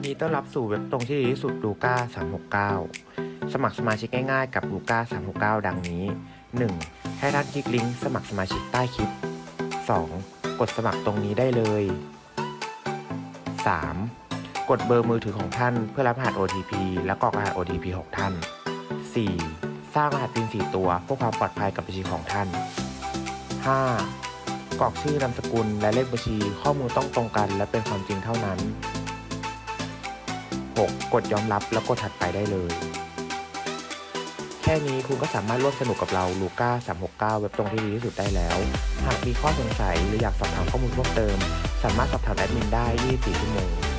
นดีต้อนรับสู่เว็บตรงที่ดีที่สุดลูก้า369 สมัครสมาชิกง่ายๆกับลูก้า369 ดังนี้ 1. ให้ท่านคลิกลิงก์สมัครสมาชิกใต้คลิป 2. กดสมัครตรงนี้ได้เลย 3. กดเบอร์มือถือของท่านเพื่อรับรหัส OTP และกรอกรหัส OTP ของท่าน 4. สร้างรหัส PIN 4 ตัวเพื่อความปลอดภัยกับบัญชีของท่าน 5. กรอกชื่อนามสกุลและเลขบัญชีข้อมูลต้องตรงกันและเป็นความจริงเท่านั้น 6. กดยอมรับแล้วกดถัดไปได้เลย แค่นี้คุณก็สามารถร่วมสนุกกับเราลูก้า369 เว็บตรงที่ดีที่สุดได้แล้ว หากมีข้อสงสัยหรืออยากสอบถามข้อมูลเพิ่มเติม สามารถสอบถามแอดมินได้ 24 ชั่วโมง